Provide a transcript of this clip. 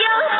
you.